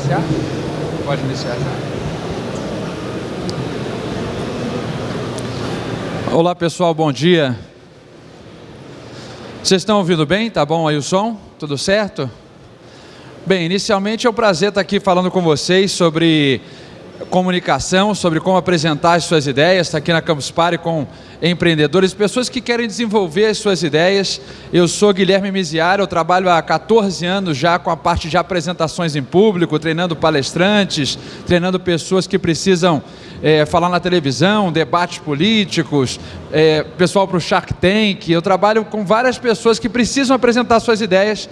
iniciar? Pode iniciar já. Olá pessoal, bom dia. Vocês estão ouvindo bem? Tá bom aí o som? Tudo certo? Bem, inicialmente é um prazer estar aqui falando com vocês sobre comunicação, sobre como apresentar as suas ideias, está aqui na Campus Party com empreendedores, pessoas que querem desenvolver as suas ideias. Eu sou Guilherme Miziara, eu trabalho há 14 anos já com a parte de apresentações em público, treinando palestrantes, treinando pessoas que precisam é, falar na televisão, debates políticos, é, pessoal para o Shark Tank. Eu trabalho com várias pessoas que precisam apresentar suas ideias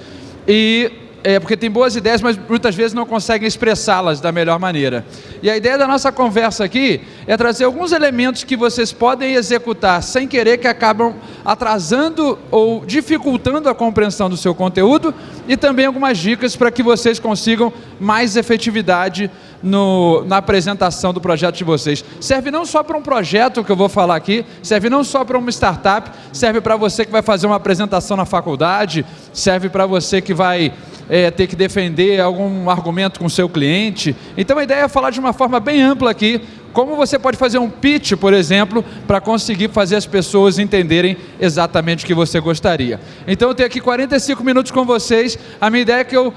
e é, porque tem boas ideias, mas muitas vezes não conseguem expressá-las da melhor maneira. E a ideia da nossa conversa aqui é trazer alguns elementos que vocês podem executar sem querer, que acabam atrasando ou dificultando a compreensão do seu conteúdo, e também algumas dicas para que vocês consigam mais efetividade no, na apresentação do projeto de vocês. Serve não só para um projeto que eu vou falar aqui, serve não só para uma startup, serve para você que vai fazer uma apresentação na faculdade, serve para você que vai é, ter que defender algum argumento com seu cliente. Então a ideia é falar de uma forma bem ampla aqui, como você pode fazer um pitch, por exemplo, para conseguir fazer as pessoas entenderem exatamente o que você gostaria. Então eu tenho aqui 45 minutos com vocês. A minha ideia é que eu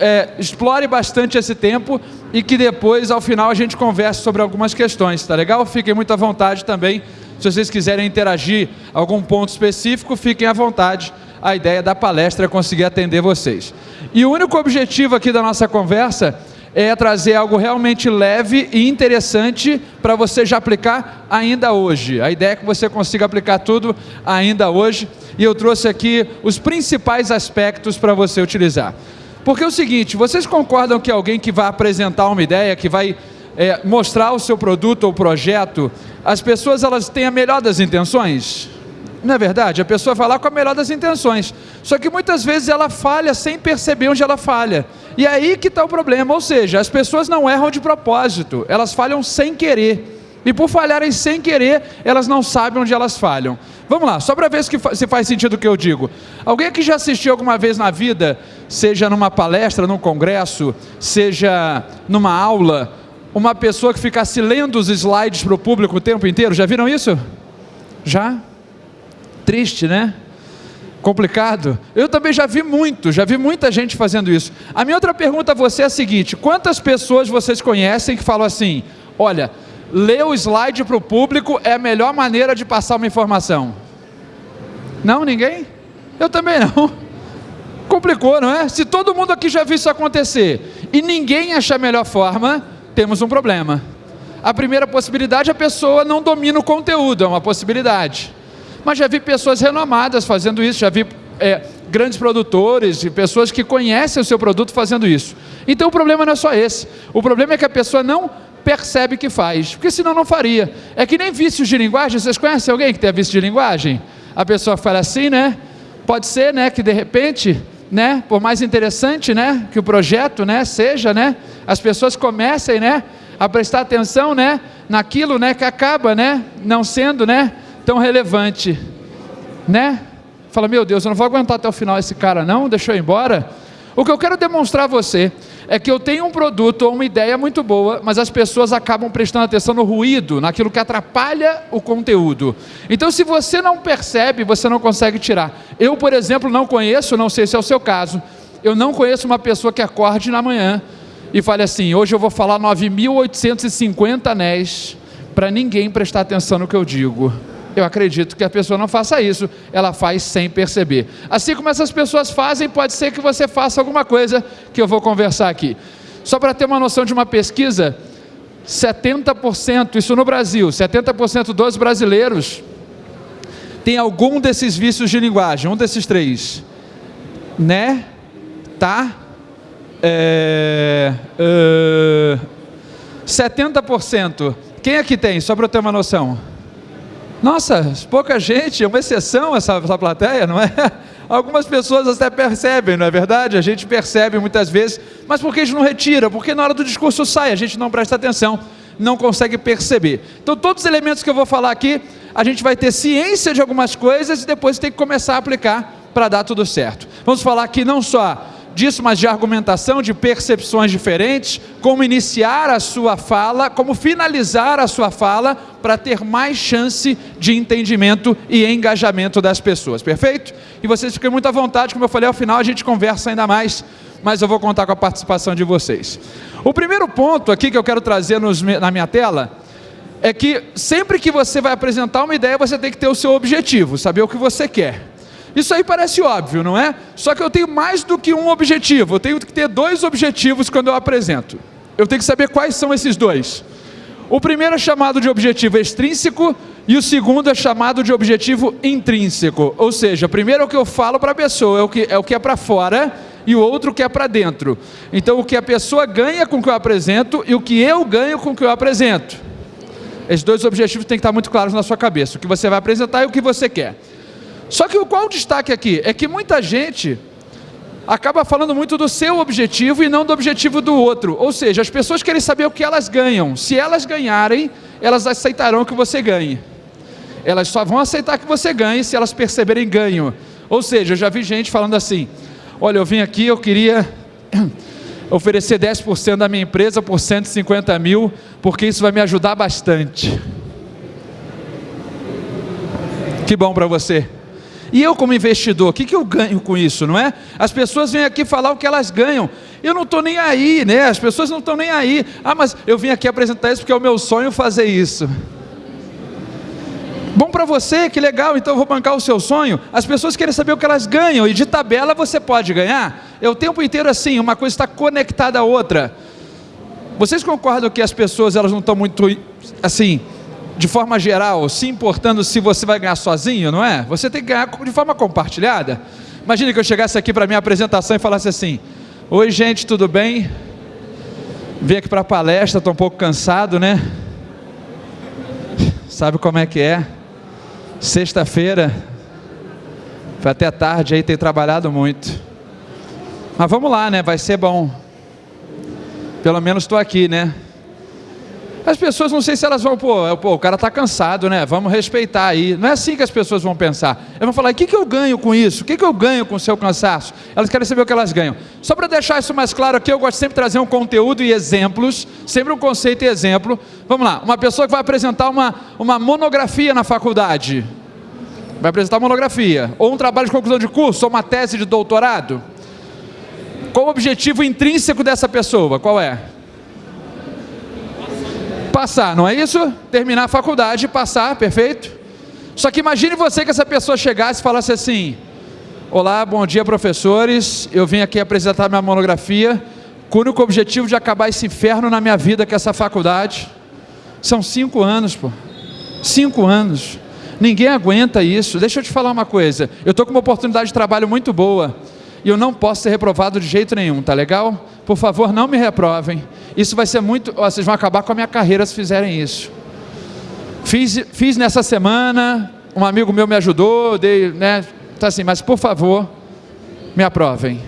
é, explore bastante esse tempo e que depois, ao final, a gente converse sobre algumas questões, tá legal? Fiquem muito à vontade também. Se vocês quiserem interagir algum ponto específico, fiquem à vontade. A ideia da palestra é conseguir atender vocês. E o único objetivo aqui da nossa conversa é trazer algo realmente leve e interessante para você já aplicar ainda hoje. A ideia é que você consiga aplicar tudo ainda hoje. E eu trouxe aqui os principais aspectos para você utilizar. Porque é o seguinte, vocês concordam que alguém que vai apresentar uma ideia, que vai é, mostrar o seu produto ou projeto, as pessoas elas têm a melhor das intenções? Não é verdade? A pessoa vai lá com a melhor das intenções. Só que muitas vezes ela falha sem perceber onde ela falha. E é aí que está o problema. Ou seja, as pessoas não erram de propósito, elas falham sem querer. E por falharem sem querer, elas não sabem onde elas falham. Vamos lá, só para ver se faz sentido o que eu digo. Alguém que já assistiu alguma vez na vida, seja numa palestra, num congresso, seja numa aula, uma pessoa que ficasse lendo os slides para o público o tempo inteiro, já viram isso? Já? Triste, né? Complicado. Eu também já vi muito, já vi muita gente fazendo isso. A minha outra pergunta a você é a seguinte: quantas pessoas vocês conhecem que falam assim, olha, ler o slide para o público é a melhor maneira de passar uma informação? Não, ninguém? Eu também não. Complicou, não é? Se todo mundo aqui já viu isso acontecer e ninguém acha a melhor forma, temos um problema. A primeira possibilidade, a pessoa não domina o conteúdo, é uma possibilidade mas já vi pessoas renomadas fazendo isso, já vi é, grandes produtores e pessoas que conhecem o seu produto fazendo isso. Então o problema não é só esse, o problema é que a pessoa não percebe que faz, porque senão não faria. É que nem vícios de linguagem, vocês conhecem alguém que tem vício de linguagem? A pessoa fala assim, né? Pode ser, né, que de repente, né, por mais interessante, né, que o projeto, né, seja, né, as pessoas comecem, né, a prestar atenção, né, naquilo, né, que acaba, né, não sendo, né, tão relevante, né? Fala, meu Deus, eu não vou aguentar até o final esse cara não, deixa eu ir embora. O que eu quero demonstrar a você é que eu tenho um produto ou uma ideia muito boa, mas as pessoas acabam prestando atenção no ruído, naquilo que atrapalha o conteúdo. Então, se você não percebe, você não consegue tirar. Eu, por exemplo, não conheço, não sei se é o seu caso, eu não conheço uma pessoa que acorde na manhã e fale assim: hoje eu vou falar 9.850 anéis para ninguém prestar atenção no que eu digo. Eu acredito que a pessoa não faça isso, ela faz sem perceber. Assim como essas pessoas fazem, pode ser que você faça alguma coisa que eu vou conversar aqui. Só para ter uma noção de uma pesquisa, 70%, isso no Brasil, 70% dos brasileiros tem algum desses vícios de linguagem, um desses três. Né? Tá? É, uh, 70%. Quem aqui tem? Só para eu ter uma noção. Nossa, pouca gente, é uma exceção essa, essa plateia, não é? Algumas pessoas até percebem, não é verdade? A gente percebe muitas vezes, mas por que a gente não retira? Porque na hora do discurso sai, a gente não presta atenção, não consegue perceber. Então, todos os elementos que eu vou falar aqui, a gente vai ter ciência de algumas coisas e depois tem que começar a aplicar para dar tudo certo. Vamos falar aqui não só disso, mas de argumentação, de percepções diferentes, como iniciar a sua fala, como finalizar a sua fala, para ter mais chance de entendimento e engajamento das pessoas, perfeito? E vocês fiquem muito à vontade, como eu falei, ao final a gente conversa ainda mais, mas eu vou contar com a participação de vocês. O primeiro ponto aqui que eu quero trazer nos, na minha tela é que sempre que você vai apresentar uma ideia, você tem que ter o seu objetivo, saber o que você quer. Isso aí parece óbvio, não é? Só que eu tenho mais do que um objetivo, eu tenho que ter dois objetivos quando eu apresento. Eu tenho que saber quais são esses dois. O primeiro é chamado de objetivo extrínseco e o segundo é chamado de objetivo intrínseco. Ou seja, primeiro é o que eu falo para a pessoa, é o que é, é para fora e o outro que é para dentro. Então, o que a pessoa ganha com o que eu apresento e o que eu ganho com o que eu apresento. Esses dois objetivos têm que estar muito claros na sua cabeça, o que você vai apresentar e o que você quer. Só que qual o destaque aqui? É que muita gente acaba falando muito do seu objetivo e não do objetivo do outro. Ou seja, as pessoas querem saber o que elas ganham. Se elas ganharem, elas aceitarão que você ganhe. Elas só vão aceitar que você ganhe se elas perceberem ganho. Ou seja, eu já vi gente falando assim: olha, eu vim aqui, eu queria oferecer 10% da minha empresa por 150 mil, porque isso vai me ajudar bastante. Que bom para você. E eu, como investidor, o que, que eu ganho com isso, não é? As pessoas vêm aqui falar o que elas ganham. Eu não estou nem aí, né? As pessoas não estão nem aí. Ah, mas eu vim aqui apresentar isso porque é o meu sonho fazer isso. Bom para você, que legal, então eu vou bancar o seu sonho. As pessoas querem saber o que elas ganham, e de tabela você pode ganhar. É o tempo inteiro assim, uma coisa está conectada à outra. Vocês concordam que as pessoas elas não estão muito assim, de forma geral, se importando se você vai ganhar sozinho, não é? Você tem que ganhar de forma compartilhada. Imagine que eu chegasse aqui para minha apresentação e falasse assim: Oi, gente, tudo bem? Vim aqui para a palestra, estou um pouco cansado, né? Sabe como é que é? Sexta-feira, foi até tarde aí, tem trabalhado muito. Mas vamos lá, né? Vai ser bom. Pelo menos estou aqui, né? As pessoas não sei se elas vão, pô, pô, o cara está cansado, né? Vamos respeitar aí. Não é assim que as pessoas vão pensar. Elas vão falar: o que, que eu ganho com isso? O que, que eu ganho com o seu cansaço? Elas querem saber o que elas ganham. Só para deixar isso mais claro aqui, eu gosto sempre de trazer um conteúdo e exemplos, sempre um conceito e exemplo. Vamos lá, uma pessoa que vai apresentar uma, uma monografia na faculdade. Vai apresentar uma monografia, ou um trabalho de conclusão de curso, ou uma tese de doutorado. Qual o objetivo intrínseco dessa pessoa? Qual é? Passar, não é isso? Terminar a faculdade, passar, perfeito? Só que imagine você que essa pessoa chegasse e falasse assim: Olá, bom dia, professores. Eu vim aqui apresentar minha monografia com o único objetivo de acabar esse inferno na minha vida, que é essa faculdade. São cinco anos, pô. Cinco anos. Ninguém aguenta isso. Deixa eu te falar uma coisa. Eu estou com uma oportunidade de trabalho muito boa e eu não posso ser reprovado de jeito nenhum, tá legal? Por favor, não me reprovem. Isso vai ser muito. Vocês vão acabar com a minha carreira se fizerem isso. Fiz, fiz nessa semana, um amigo meu me ajudou, dei, né? Tá assim, mas por favor, me aprovem.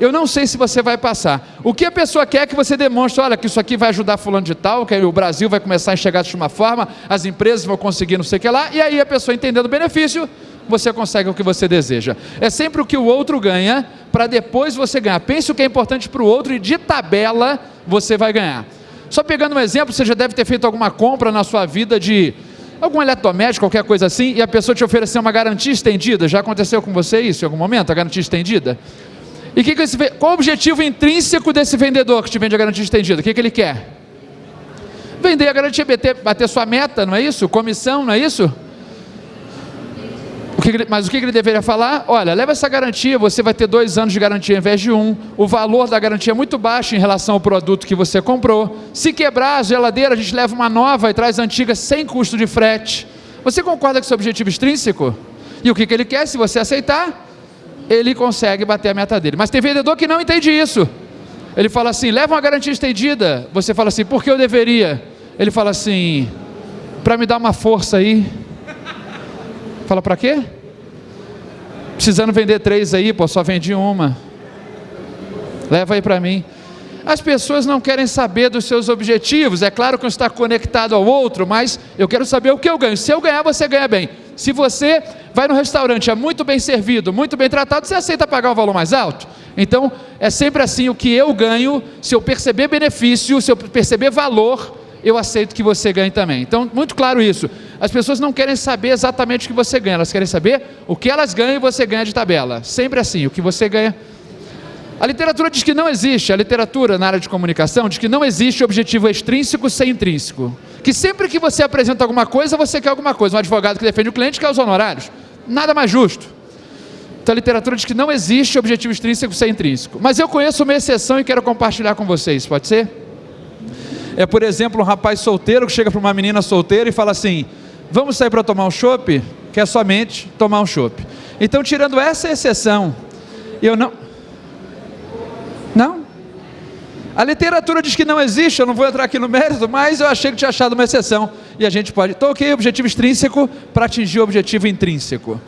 Eu não sei se você vai passar. O que a pessoa quer é que você demonstre, olha, que isso aqui vai ajudar fulano de tal, que o Brasil vai começar a enxergar de uma forma, as empresas vão conseguir não sei o que lá, e aí a pessoa entendendo o benefício, você consegue o que você deseja. É sempre o que o outro ganha, para depois você ganhar. Pense o que é importante para o outro e de tabela você vai ganhar. Só pegando um exemplo, você já deve ter feito alguma compra na sua vida de algum eletrodoméstico, qualquer coisa assim, e a pessoa te oferecer uma garantia estendida. Já aconteceu com você isso em algum momento, a garantia estendida? E que que esse, qual o objetivo intrínseco desse vendedor que te vende a garantia estendida? O que, que ele quer? Vender a garantia, bater, bater sua meta, não é isso? Comissão, não é isso? Mas o que ele deveria falar? Olha, leva essa garantia, você vai ter dois anos de garantia em vez de um. O valor da garantia é muito baixo em relação ao produto que você comprou. Se quebrar a geladeira, a gente leva uma nova e traz a antiga sem custo de frete. Você concorda com esse objetivo extrínseco? E o que, que ele quer? Se você aceitar, ele consegue bater a meta dele. Mas tem vendedor que não entende isso. Ele fala assim: leva uma garantia estendida. Você fala assim: por que eu deveria? Ele fala assim: para me dar uma força aí. Fala, para quê? Precisando vender três aí, pô, só vendi uma. Leva aí para mim. As pessoas não querem saber dos seus objetivos. É claro que um está conectado ao outro, mas eu quero saber o que eu ganho. Se eu ganhar, você ganha bem. Se você vai no restaurante, é muito bem servido, muito bem tratado, você aceita pagar um valor mais alto? Então, é sempre assim: o que eu ganho, se eu perceber benefício, se eu perceber valor, eu aceito que você ganhe também. Então, muito claro isso. As pessoas não querem saber exatamente o que você ganha, elas querem saber o que elas ganham e você ganha de tabela. Sempre assim: o que você ganha. A literatura diz que não existe, a literatura na área de comunicação diz que não existe objetivo extrínseco sem intrínseco. Que sempre que você apresenta alguma coisa, você quer alguma coisa. Um advogado que defende o cliente quer os honorários. Nada mais justo. Então a literatura diz que não existe objetivo extrínseco sem intrínseco. Mas eu conheço uma exceção e quero compartilhar com vocês, pode ser? É, por exemplo, um rapaz solteiro que chega para uma menina solteira e fala assim: Vamos sair para tomar um chopp? Quer somente tomar um chopp. Então, tirando essa exceção, eu não. Não? A literatura diz que não existe, eu não vou entrar aqui no mérito, mas eu achei que tinha achado uma exceção. E a gente pode. Então, ok, objetivo extrínseco para atingir o objetivo intrínseco.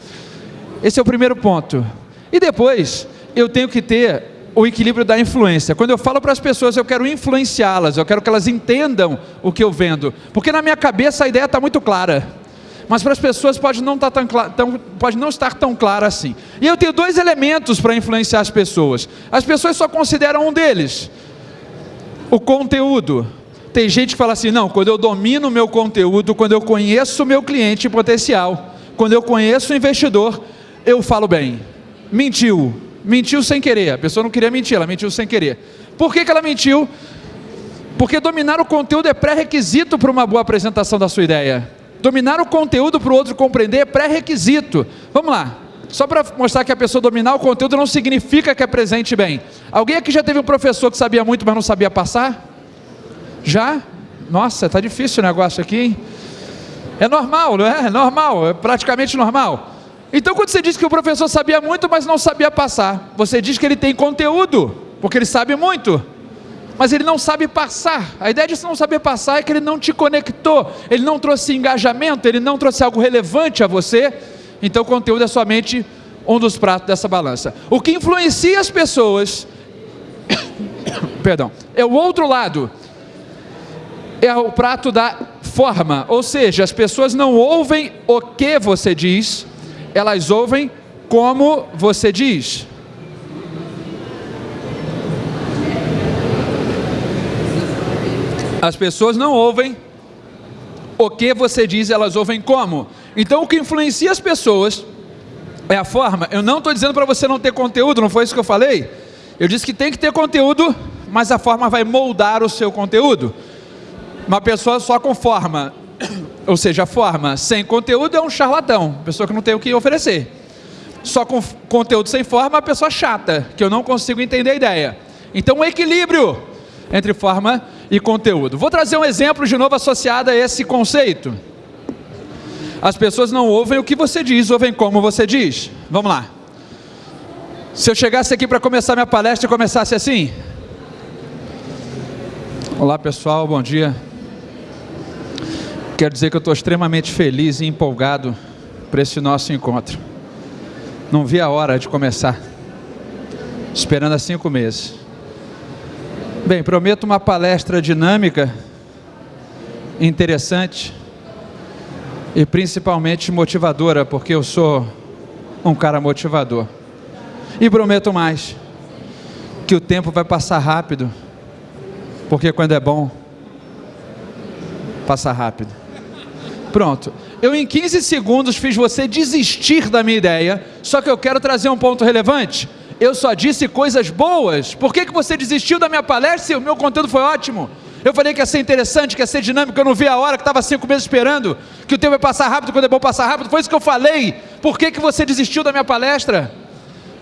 Esse é o primeiro ponto. E depois, eu tenho que ter o equilíbrio da influência. Quando eu falo para as pessoas, eu quero influenciá-las, eu quero que elas entendam o que eu vendo. Porque na minha cabeça a ideia está muito clara. Mas para as pessoas pode não, estar tá tão, tão, pode não estar tão clara assim. E eu tenho dois elementos para influenciar as pessoas. As pessoas só consideram um deles: o conteúdo. Tem gente que fala assim: não, quando eu domino o meu conteúdo, quando eu conheço o meu cliente potencial, quando eu conheço o investidor, eu falo bem. Mentiu. Mentiu sem querer. A pessoa não queria mentir, ela mentiu sem querer. Por que, que ela mentiu? Porque dominar o conteúdo é pré-requisito para uma boa apresentação da sua ideia. Dominar o conteúdo para o outro compreender é pré-requisito. Vamos lá. Só para mostrar que a pessoa dominar o conteúdo não significa que apresente bem. Alguém aqui já teve um professor que sabia muito, mas não sabia passar? Já? Nossa, está difícil o negócio aqui, hein? É normal, não é? É normal, é praticamente normal. Então, quando você diz que o professor sabia muito, mas não sabia passar, você diz que ele tem conteúdo, porque ele sabe muito, mas ele não sabe passar. A ideia de não saber passar é que ele não te conectou, ele não trouxe engajamento, ele não trouxe algo relevante a você. Então, o conteúdo é somente um dos pratos dessa balança. O que influencia as pessoas, perdão, é o outro lado, é o prato da forma, ou seja, as pessoas não ouvem o que você diz, elas ouvem como você diz. As pessoas não ouvem o que você diz, elas ouvem como. Então, o que influencia as pessoas é a forma. Eu não estou dizendo para você não ter conteúdo, não foi isso que eu falei? Eu disse que tem que ter conteúdo, mas a forma vai moldar o seu conteúdo. Uma pessoa só com forma ou seja, a forma sem conteúdo é um charlatão, pessoa que não tem o que oferecer. Só com conteúdo sem forma, é uma pessoa chata, que eu não consigo entender a ideia. Então, um equilíbrio entre forma e conteúdo. Vou trazer um exemplo de novo associado a esse conceito. As pessoas não ouvem o que você diz, ouvem como você diz. Vamos lá. Se eu chegasse aqui para começar minha palestra e começasse assim. Olá pessoal, bom dia. Quero dizer que eu estou extremamente feliz e empolgado para esse nosso encontro. Não vi a hora de começar, esperando há cinco meses. Bem, prometo uma palestra dinâmica, interessante e principalmente motivadora, porque eu sou um cara motivador. E prometo mais, que o tempo vai passar rápido, porque quando é bom, passa rápido. Pronto. Eu em 15 segundos fiz você desistir da minha ideia, só que eu quero trazer um ponto relevante. Eu só disse coisas boas. Por que, que você desistiu da minha palestra se o meu conteúdo foi ótimo? Eu falei que ia ser interessante, que ia ser dinâmico, eu não vi a hora, que estava cinco meses esperando, que o tempo vai passar rápido quando é bom passar rápido. Foi isso que eu falei. Por que, que você desistiu da minha palestra?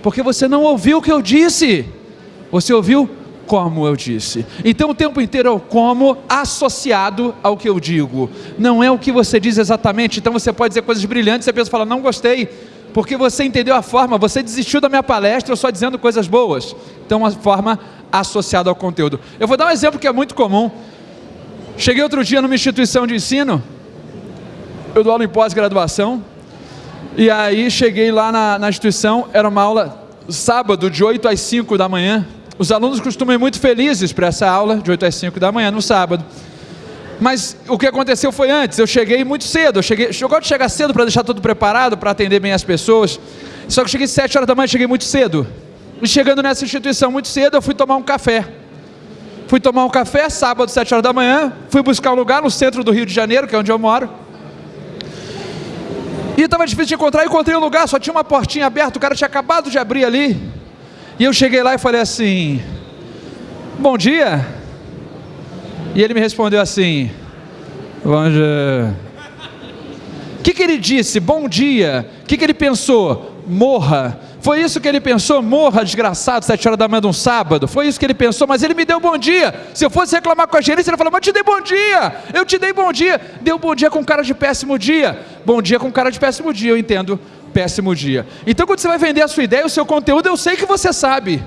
Porque você não ouviu o que eu disse. Você ouviu como eu disse. Então o tempo inteiro é o como associado ao que eu digo. Não é o que você diz exatamente. Então você pode dizer coisas brilhantes e a pessoa fala, não gostei, porque você entendeu a forma, você desistiu da minha palestra, só dizendo coisas boas. Então uma forma associada ao conteúdo. Eu vou dar um exemplo que é muito comum. Cheguei outro dia numa instituição de ensino, eu dou aula em pós-graduação, e aí cheguei lá na, na instituição, era uma aula sábado de 8 às 5 da manhã, os alunos costumam ir muito felizes para essa aula, de 8 às 5 da manhã, no sábado. Mas o que aconteceu foi antes, eu cheguei muito cedo, eu, cheguei, eu gosto de chegar cedo para deixar tudo preparado, para atender bem as pessoas. Só que cheguei às 7 horas da manhã, cheguei muito cedo. E chegando nessa instituição muito cedo, eu fui tomar um café. Fui tomar um café, sábado, 7 horas da manhã, fui buscar um lugar no centro do Rio de Janeiro, que é onde eu moro. E estava difícil de encontrar, encontrei um lugar, só tinha uma portinha aberta, o cara tinha acabado de abrir ali. E eu cheguei lá e falei assim: Bom dia. E ele me respondeu assim: Bom dia. O que, que ele disse? Bom dia. O que, que ele pensou? Morra. Foi isso que ele pensou? Morra, desgraçado, sete horas da manhã de um sábado. Foi isso que ele pensou, mas ele me deu bom dia. Se eu fosse reclamar com a gerência, ele falou, mas eu te dei bom dia. Eu te dei bom dia. Deu bom dia com cara de péssimo dia. Bom dia com cara de péssimo dia, eu entendo. Péssimo dia. Então, quando você vai vender a sua ideia, o seu conteúdo, eu sei que você sabe.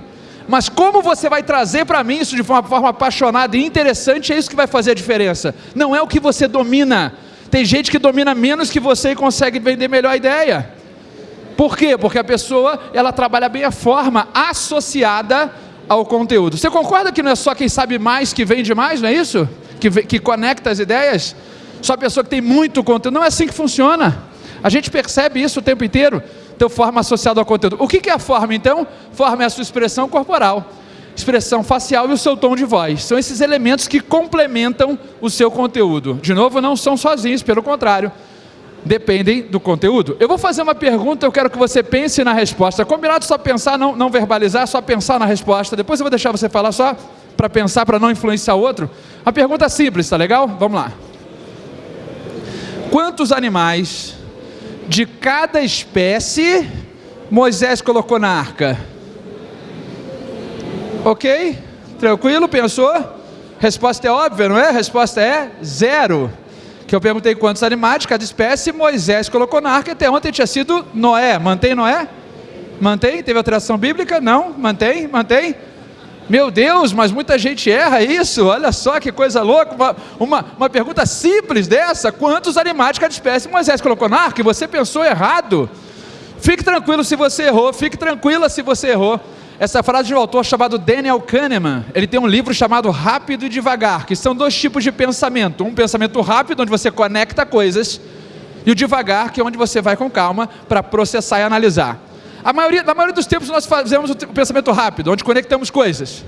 Mas como você vai trazer para mim isso de uma forma apaixonada e interessante, é isso que vai fazer a diferença. Não é o que você domina. Tem gente que domina menos que você e consegue vender melhor a ideia. Por quê? Porque a pessoa, ela trabalha bem a forma associada ao conteúdo. Você concorda que não é só quem sabe mais que vende mais, não é isso? Que, que conecta as ideias? Só a pessoa que tem muito conteúdo. Não é assim que funciona. A gente percebe isso o tempo inteiro. Então, forma associada ao conteúdo. O que é a forma, então? Forma é a sua expressão corporal, expressão facial e o seu tom de voz. São esses elementos que complementam o seu conteúdo. De novo, não são sozinhos, pelo contrário dependem do conteúdo. Eu vou fazer uma pergunta, eu quero que você pense na resposta. Combinado só pensar, não, não verbalizar, só pensar na resposta. Depois eu vou deixar você falar só para pensar, para não influenciar outro. A pergunta simples, tá legal? Vamos lá. Quantos animais de cada espécie Moisés colocou na arca? Ok? Tranquilo? Pensou? Resposta é óbvia, não é? Resposta é zero que eu perguntei quantos animais cada espécie Moisés colocou na arca, até ontem tinha sido Noé. Mantém Noé? Mantém? Teve alteração bíblica? Não? Mantém? Mantém? Meu Deus, mas muita gente erra isso, olha só que coisa louca, uma, uma, uma pergunta simples dessa, quantos animais de cada espécie Moisés colocou na arca você pensou errado? Fique tranquilo se você errou, fique tranquila se você errou, essa frase de um autor chamado Daniel Kahneman, ele tem um livro chamado Rápido e Devagar, que são dois tipos de pensamento. Um pensamento rápido, onde você conecta coisas, e o devagar, que é onde você vai com calma para processar e analisar. A maioria, na maioria dos tempos nós fazemos o pensamento rápido, onde conectamos coisas.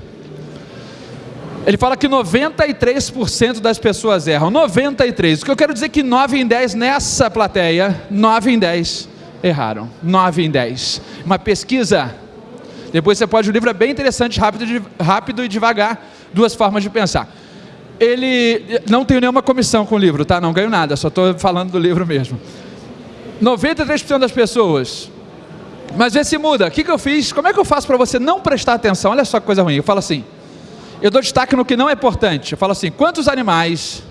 Ele fala que 93% das pessoas erram. 93. O que eu quero dizer é que 9 em 10 nessa plateia, 9 em 10 erraram. 9 em 10. Uma pesquisa depois você pode, o livro é bem interessante, rápido, rápido e devagar, duas formas de pensar. Ele, não tenho nenhuma comissão com o livro, tá? Não ganho nada, só estou falando do livro mesmo. 93% das pessoas, mas vê se muda. O que, que eu fiz? Como é que eu faço para você não prestar atenção? Olha só que coisa ruim. Eu falo assim, eu dou destaque no que não é importante. Eu falo assim, quantos animais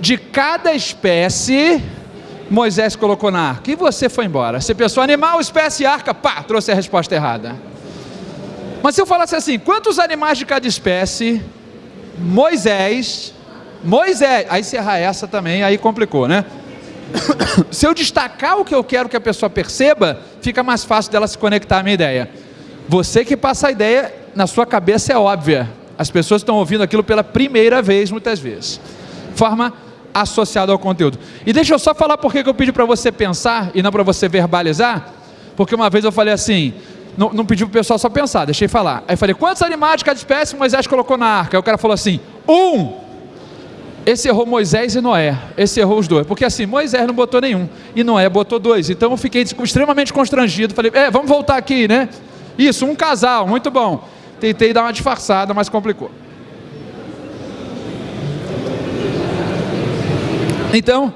de cada espécie Moisés colocou na arca? E você foi embora. Você pensou animal, espécie, arca, pá, trouxe a resposta errada. Mas se eu falasse assim, quantos animais de cada espécie Moisés, Moisés, aí se essa também, aí complicou, né? se eu destacar o que eu quero que a pessoa perceba, fica mais fácil dela se conectar à minha ideia. Você que passa a ideia, na sua cabeça é óbvia. As pessoas estão ouvindo aquilo pela primeira vez, muitas vezes. Forma associada ao conteúdo. E deixa eu só falar por que eu pedi para você pensar e não para você verbalizar, porque uma vez eu falei assim: não, não pedi para o pessoal só pensar, deixei falar. Aí falei, quantos animais de cada espécie Moisés colocou na arca? Aí o cara falou assim, um. Esse errou Moisés e Noé. Esse errou os dois. Porque assim, Moisés não botou nenhum. E Noé botou dois. Então eu fiquei extremamente constrangido. Falei, é, vamos voltar aqui, né? Isso, um casal, muito bom. Tentei dar uma disfarçada, mas complicou. Então,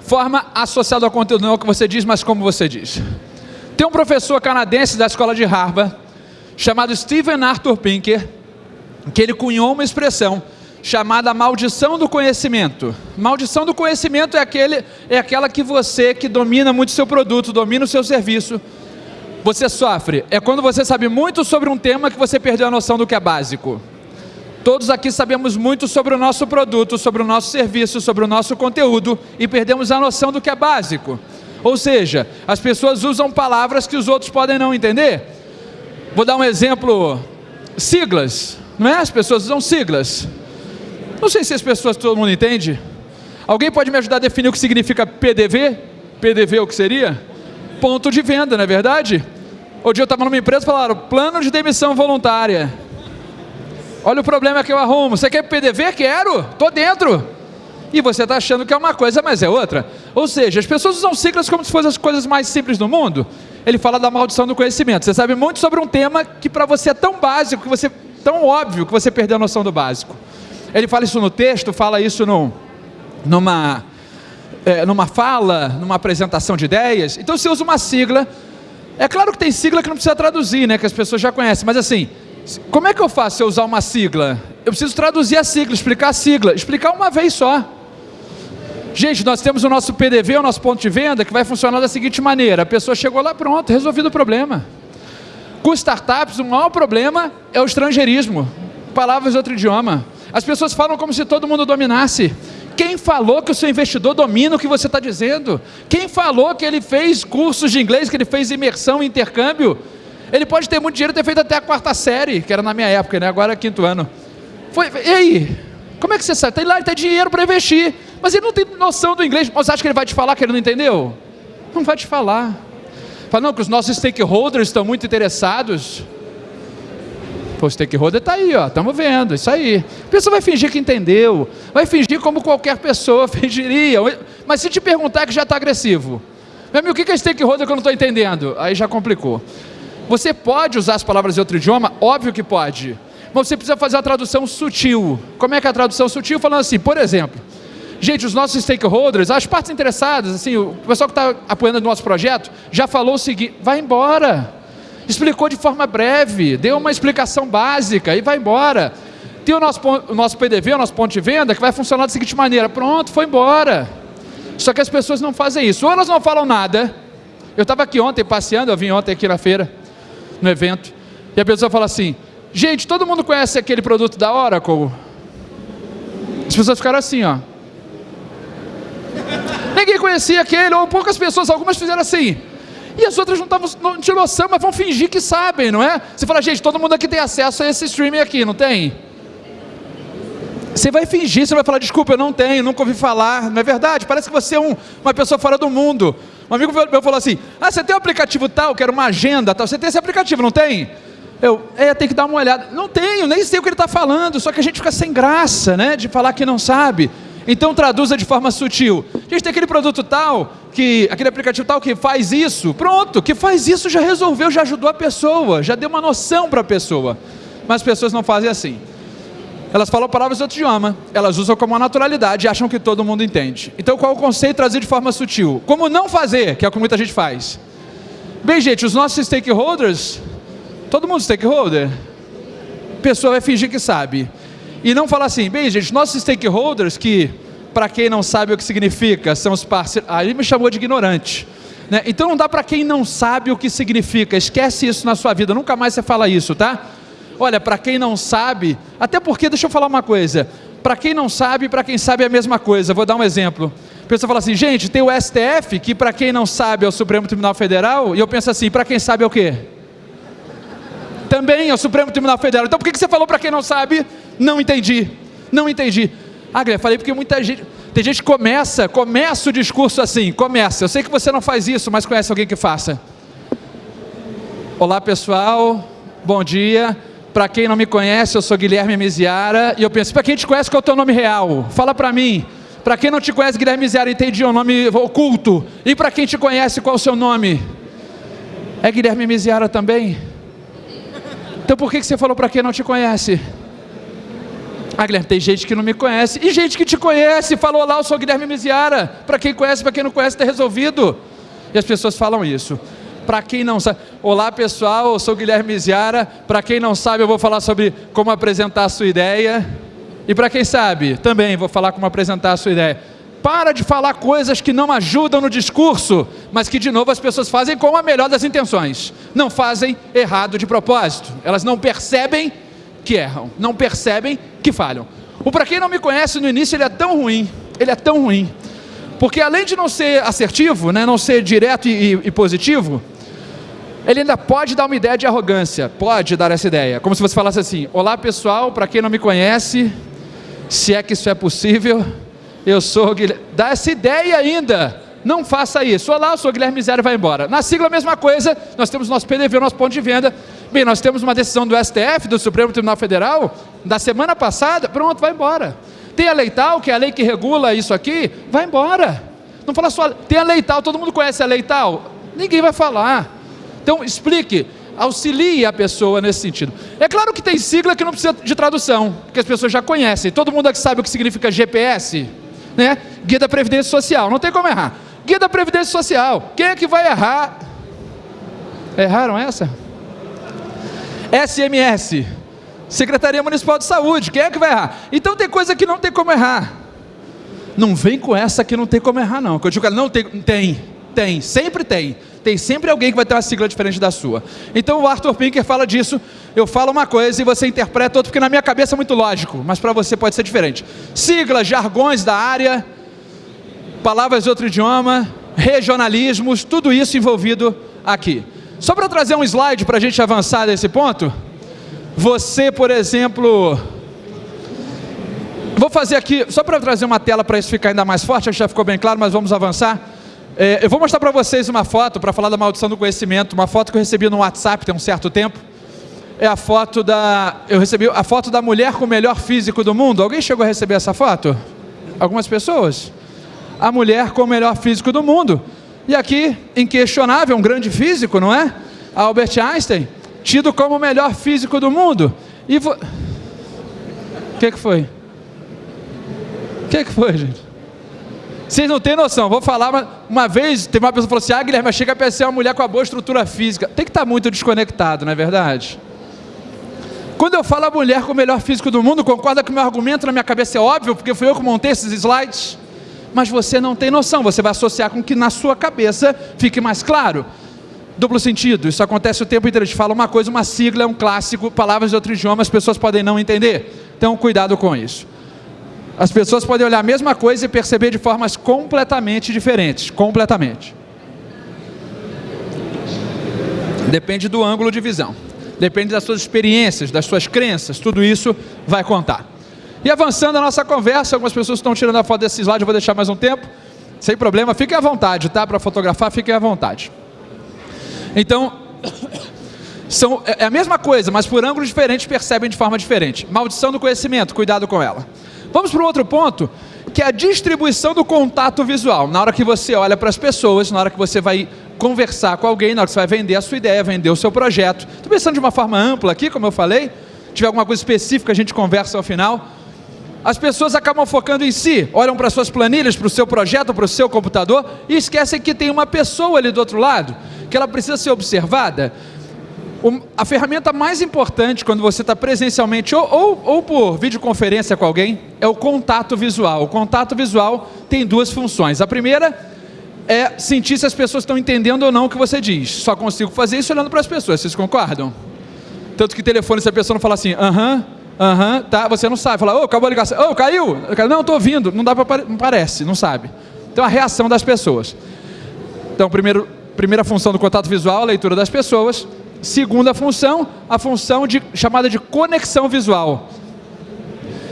forma associada ao conteúdo, não é o que você diz, mas como você diz. Tem um professor canadense da escola de Harvard, chamado Stephen Arthur Pinker, que ele cunhou uma expressão chamada maldição do conhecimento. Maldição do conhecimento é, aquele, é aquela que você que domina muito o seu produto, domina o seu serviço, você sofre. É quando você sabe muito sobre um tema que você perdeu a noção do que é básico. Todos aqui sabemos muito sobre o nosso produto, sobre o nosso serviço, sobre o nosso conteúdo e perdemos a noção do que é básico. Ou seja, as pessoas usam palavras que os outros podem não entender. Vou dar um exemplo: siglas, não é? As pessoas usam siglas. Não sei se as pessoas todo mundo entende. Alguém pode me ajudar a definir o que significa PDV? PDV o que seria? Ponto de venda, não é verdade? Outro dia eu estava numa empresa e falaram, plano de demissão voluntária. Olha o problema que eu arrumo. Você quer PDV? Quero, estou dentro. E você está achando que é uma coisa, mas é outra. Ou seja, as pessoas usam siglas como se fossem as coisas mais simples do mundo. Ele fala da maldição do conhecimento. Você sabe muito sobre um tema que para você é tão básico, que você tão óbvio que você perdeu a noção do básico. Ele fala isso no texto, fala isso no, numa, é, numa fala, numa apresentação de ideias. Então você usa uma sigla. É claro que tem sigla que não precisa traduzir, né? Que as pessoas já conhecem, mas assim, como é que eu faço se eu usar uma sigla? Eu preciso traduzir a sigla, explicar a sigla, explicar uma vez só. Gente, nós temos o nosso PDV, o nosso ponto de venda, que vai funcionar da seguinte maneira: a pessoa chegou lá, pronto, resolvido o problema. Com startups, o maior problema é o estrangeirismo, palavras de outro idioma. As pessoas falam como se todo mundo dominasse. Quem falou que o seu investidor domina o que você está dizendo? Quem falou que ele fez cursos de inglês, que ele fez imersão e intercâmbio? Ele pode ter muito dinheiro, ter feito até a quarta série, que era na minha época, né? agora é quinto ano. Foi, e aí? Como é que você sabe? Tem lá, ele tem dinheiro para investir, mas ele não tem noção do inglês. Você acha que ele vai te falar que ele não entendeu? Não vai te falar. Fala, não, que os nossos stakeholders estão muito interessados. O stakeholder está aí, ó, estamos vendo, isso aí. A pessoa vai fingir que entendeu, vai fingir como qualquer pessoa fingiria. Mas se te perguntar que já está agressivo, meu amigo, o que é stakeholder que eu não estou entendendo? Aí já complicou. Você pode usar as palavras de outro idioma? Óbvio que pode. Mas você precisa fazer a tradução sutil. Como é que é a tradução sutil? Falando assim, por exemplo, gente, os nossos stakeholders, as partes interessadas, assim, o pessoal que está apoiando o nosso projeto, já falou o seguinte: vai embora. Explicou de forma breve, deu uma explicação básica e vai embora. Tem o nosso, o nosso PDV, o nosso ponto de venda, que vai funcionar da seguinte maneira: pronto, foi embora. Só que as pessoas não fazem isso. Ou elas não falam nada. Eu estava aqui ontem passeando, eu vim ontem aqui na feira no evento, e a pessoa fala assim: gente, todo mundo conhece aquele produto da Oracle? As pessoas ficaram assim, ó. Ninguém conhecia aquele, ou poucas pessoas, algumas fizeram assim. E as outras não, estavam, não tinham noção, mas vão fingir que sabem, não é? Você fala, gente, todo mundo aqui tem acesso a esse streaming aqui, não tem? Você vai fingir, você vai falar, desculpa, eu não tenho, nunca ouvi falar, não é verdade? Parece que você é um, uma pessoa fora do mundo. Um amigo meu falou assim: Ah, você tem um aplicativo tal, que era uma agenda tal. Você tem esse aplicativo, não tem? Eu, é, tem que dar uma olhada. Não tenho, nem sei o que ele está falando, só que a gente fica sem graça, né? De falar que não sabe. Então traduza de forma sutil. Gente, tem aquele produto tal, que aquele aplicativo tal que faz isso. Pronto, que faz isso já resolveu, já ajudou a pessoa, já deu uma noção para a pessoa. Mas as pessoas não fazem assim. Elas falam palavras de outro idioma, elas usam como uma naturalidade e acham que todo mundo entende. Então qual é o conceito trazido de forma sutil? Como não fazer, que é o que muita gente faz. Bem, gente, os nossos stakeholders, todo mundo stakeholder, pessoa vai fingir que sabe. E não falar assim, bem, gente, nossos stakeholders, que para quem não sabe o que significa, são os parceiros. Aí me chamou de ignorante. Né? Então não dá para quem não sabe o que significa, esquece isso na sua vida, nunca mais você fala isso, tá? Olha, para quem não sabe, até porque, deixa eu falar uma coisa, para quem não sabe, para quem sabe é a mesma coisa. Vou dar um exemplo. A pessoa fala assim, gente, tem o STF, que para quem não sabe é o Supremo Tribunal Federal, e eu penso assim, para quem sabe é o quê? Também é o Supremo Tribunal Federal. Então por que você falou para quem não sabe? Não entendi. Não entendi. Ah, Guilherme, falei porque muita gente. Tem gente que começa, começa o discurso assim, começa. Eu sei que você não faz isso, mas conhece alguém que faça. Olá pessoal, bom dia. Para quem não me conhece, eu sou Guilherme Miziara e eu penso, para quem te conhece, qual é o teu nome real? Fala para mim. Para quem não te conhece, Guilherme Miziara, entendi, é um nome oculto. E para quem te conhece, qual é o seu nome? É Guilherme Miziara também? Então por que você falou para quem não te conhece? Ah, Guilherme, tem gente que não me conhece. E gente que te conhece, falou lá, eu sou Guilherme Miziara. Para quem conhece, para quem não conhece, está resolvido. E as pessoas falam isso. Para quem não sabe, olá pessoal, eu sou Guilherme Miziara. Para quem não sabe, eu vou falar sobre como apresentar a sua ideia. E para quem sabe, também vou falar como apresentar a sua ideia. Para de falar coisas que não ajudam no discurso, mas que de novo as pessoas fazem com a melhor das intenções. Não fazem errado de propósito. Elas não percebem que erram, não percebem que falham. O para quem não me conhece no início, ele é tão ruim, ele é tão ruim, porque além de não ser assertivo, né, não ser direto e, e positivo, ele ainda pode dar uma ideia de arrogância, pode dar essa ideia, como se você falasse assim: Olá pessoal, para quem não me conhece, se é que isso é possível, eu sou Guilherme. Dá essa ideia ainda, Não faça isso. Olá, eu sou Guilherme Zero e vai embora. Na sigla, a mesma coisa. Nós temos nosso PDV, nosso ponto de venda. Bem, nós temos uma decisão do STF, do Supremo Tribunal Federal, da semana passada. Pronto, vai embora. Tem a lei tal, que é a lei que regula isso aqui. Vai embora. Não fala só. Tem a lei tal, todo mundo conhece a lei tal? Ninguém vai falar. Então, explique auxilie a pessoa nesse sentido. É claro que tem sigla que não precisa de tradução, que as pessoas já conhecem. Todo mundo aqui sabe o que significa GPS, né? Guia da Previdência Social, não tem como errar. Guia da Previdência Social, quem é que vai errar? Erraram essa? SMS, Secretaria Municipal de Saúde, quem é que vai errar? Então tem coisa que não tem como errar. Não vem com essa que não tem como errar, não. Que eu digo, não tem, tem, tem, sempre tem tem sempre alguém que vai ter uma sigla diferente da sua. Então o Arthur Pinker fala disso, eu falo uma coisa e você interpreta outra, porque na minha cabeça é muito lógico, mas para você pode ser diferente. Siglas, jargões da área, palavras de outro idioma, regionalismos, tudo isso envolvido aqui. Só para trazer um slide para a gente avançar nesse ponto, você, por exemplo, vou fazer aqui, só para trazer uma tela para isso ficar ainda mais forte, acho que já ficou bem claro, mas vamos avançar. É, eu vou mostrar para vocês uma foto para falar da maldição do conhecimento, uma foto que eu recebi no WhatsApp tem um certo tempo. É a foto da. Eu recebi a foto da mulher com o melhor físico do mundo. Alguém chegou a receber essa foto? Algumas pessoas? A mulher com o melhor físico do mundo. E aqui, inquestionável, um grande físico, não é? Albert Einstein, tido como o melhor físico do mundo. E vo... O que, que foi? O que, que foi, gente? Vocês não têm noção, vou falar, uma, uma vez, teve uma pessoa que falou assim, ah Guilherme, chega a ser uma mulher com uma boa estrutura física. Tem que estar muito desconectado, não é verdade? Quando eu falo a mulher com o melhor físico do mundo, concorda que o meu argumento na minha cabeça é óbvio, porque fui eu que montei esses slides? Mas você não tem noção, você vai associar com que na sua cabeça fique mais claro. Duplo sentido, isso acontece o tempo inteiro. A gente fala uma coisa, uma sigla é um clássico, palavras de outro idioma, as pessoas podem não entender. Então, cuidado com isso. As pessoas podem olhar a mesma coisa e perceber de formas completamente diferentes. Completamente. Depende do ângulo de visão. Depende das suas experiências, das suas crenças. Tudo isso vai contar. E avançando a nossa conversa, algumas pessoas estão tirando a foto desse slide, eu vou deixar mais um tempo. Sem problema, fiquem à vontade, tá? Para fotografar, fiquem à vontade. Então, são, é, é a mesma coisa, mas por ângulos diferentes percebem de forma diferente. Maldição do conhecimento, cuidado com ela. Vamos para o outro ponto, que é a distribuição do contato visual. Na hora que você olha para as pessoas, na hora que você vai conversar com alguém, na hora que você vai vender a sua ideia, vender o seu projeto. Estou pensando de uma forma ampla aqui, como eu falei. Se tiver alguma coisa específica, a gente conversa ao final. As pessoas acabam focando em si, olham para suas planilhas, para o seu projeto, para o seu computador e esquecem que tem uma pessoa ali do outro lado, que ela precisa ser observada a ferramenta mais importante quando você está presencialmente ou, ou, ou, por videoconferência com alguém é o contato visual. O contato visual tem duas funções. A primeira é sentir se as pessoas estão entendendo ou não o que você diz. Só consigo fazer isso olhando para as pessoas, vocês concordam? Tanto que telefone, se a pessoa não falar assim, aham, aham, tá, você não sabe. Fala, ô, oh, acabou a ligação, ô, oh, caiu? Não, estou ouvindo, não dá para, não parece, não sabe. Então a reação das pessoas. Então, primeiro, primeira função do contato visual, a leitura das pessoas. Segunda função, a função de, chamada de conexão visual.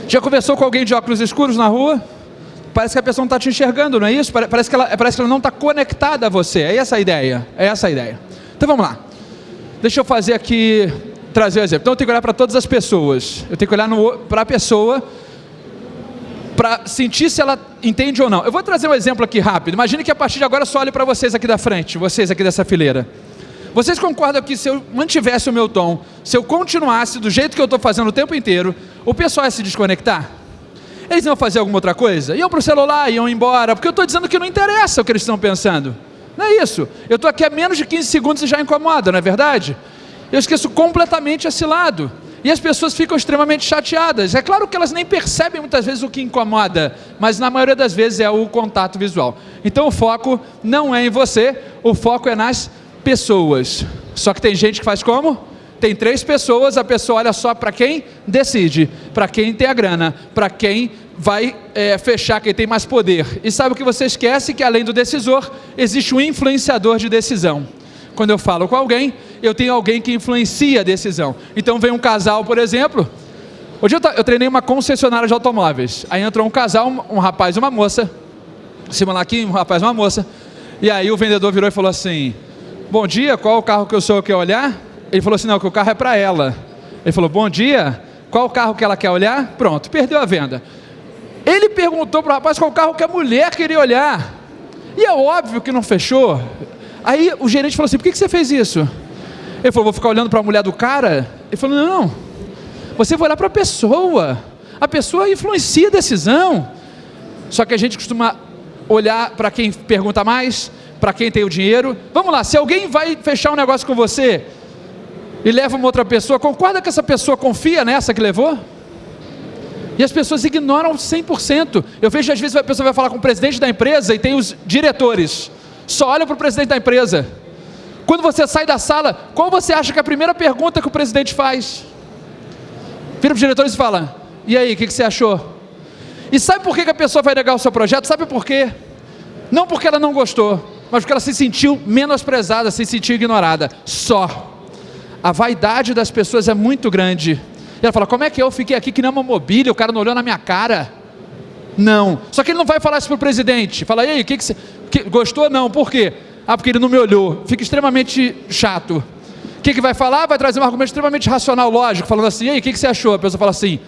Já conversou com alguém de óculos escuros na rua? Parece que a pessoa não está te enxergando, não é isso? Parece que ela, parece que ela não está conectada a você. É essa a ideia. É essa a ideia. Então vamos lá. Deixa eu fazer aqui, trazer o um exemplo. Então eu tenho que olhar para todas as pessoas. Eu tenho que olhar para a pessoa para sentir se ela entende ou não. Eu vou trazer um exemplo aqui rápido. Imagine que a partir de agora eu só olhe para vocês aqui da frente, vocês aqui dessa fileira. Vocês concordam que se eu mantivesse o meu tom, se eu continuasse do jeito que eu estou fazendo o tempo inteiro, o pessoal ia se desconectar? Eles iam fazer alguma outra coisa? Iam para o celular, iam embora, porque eu estou dizendo que não interessa o que eles estão pensando. Não é isso. Eu estou aqui há menos de 15 segundos e já incomoda, não é verdade? Eu esqueço completamente esse lado. E as pessoas ficam extremamente chateadas. É claro que elas nem percebem muitas vezes o que incomoda, mas na maioria das vezes é o contato visual. Então o foco não é em você, o foco é nas pessoas. Só que tem gente que faz como? Tem três pessoas, a pessoa olha só para quem decide, para quem tem a grana, para quem vai é, fechar, quem tem mais poder. E sabe o que você esquece? Que além do decisor, existe um influenciador de decisão. Quando eu falo com alguém, eu tenho alguém que influencia a decisão. Então vem um casal, por exemplo. Hoje eu, eu treinei uma concessionária de automóveis. Aí entrou um casal, um, rapaz e uma moça. Simular aqui, um rapaz e uma moça E aí o vendedor virou e falou assim: Bom dia, qual o carro que o senhor quer olhar? Ele falou assim: Não, que o carro é para ela. Ele falou: Bom dia, qual o carro que ela quer olhar? Pronto, perdeu a venda. Ele perguntou para o rapaz qual carro que a mulher queria olhar. E é óbvio que não fechou. Aí o gerente falou assim: Por que, que você fez isso? Ele falou: Vou ficar olhando para a mulher do cara? Ele falou: Não, você vai olhar para a pessoa. A pessoa influencia a decisão. Só que a gente costuma olhar para quem pergunta mais, para quem tem o dinheiro. Vamos lá, se alguém vai fechar um negócio com você e leva uma outra pessoa, concorda que essa pessoa confia nessa que levou? E as pessoas ignoram 100%. Eu vejo às vezes a pessoa vai falar com o presidente da empresa e tem os diretores. Só olha para o presidente da empresa. Quando você sai da sala, qual você acha que é a primeira pergunta que o presidente faz? Vira para os diretores e fala: E aí, o que, que, você achou? E sabe por que, que a pessoa vai negar o seu projeto? Sabe por quê? Não porque ela não gostou, mas porque ela se sentiu menosprezada, se sentiu ignorada. Só. A vaidade das pessoas é muito grande. E ela fala: Como é que eu fiquei aqui que nem uma mobília? O cara não olhou na minha cara. Não. Só que ele não vai falar isso para o presidente. Fala, aí, o que, que você. Que, gostou? Não. Por quê? Ah, porque ele não me olhou. Fica extremamente chato. O que, que vai falar? Vai trazer um argumento extremamente racional, lógico, falando assim, e aí, o que, que você achou? A pessoa fala assim,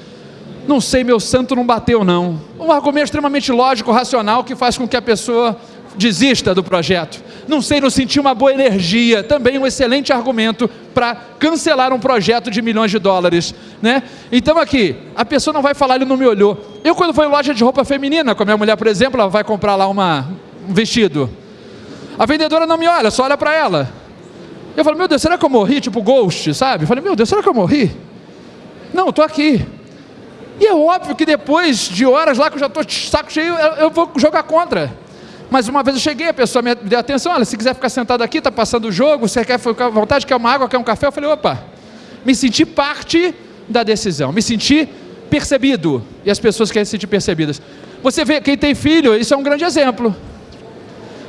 não sei, meu santo não bateu não. Um argumento extremamente lógico, racional, que faz com que a pessoa desista do projeto. Não sei, não senti uma boa energia. Também um excelente argumento para cancelar um projeto de milhões de dólares. Né? Então aqui, a pessoa não vai falar, ele não me olhou. Eu quando vou em loja de roupa feminina, com a minha mulher, por exemplo, ela vai comprar lá uma, um vestido. A vendedora não me olha, só olha para ela. Eu falo, meu Deus, será que eu morri? Tipo Ghost, sabe? Eu falei, meu Deus, será que eu morri? Não, estou aqui. E é óbvio que depois de horas lá que eu já estou saco cheio, eu vou jogar contra. Mas uma vez eu cheguei, a pessoa me deu atenção, olha, se quiser ficar sentado aqui, está passando o jogo, você quer ficar à vontade, quer uma água, quer um café? Eu falei, opa, me senti parte da decisão, me senti percebido. E as pessoas querem se sentir percebidas. Você vê, quem tem filho, isso é um grande exemplo.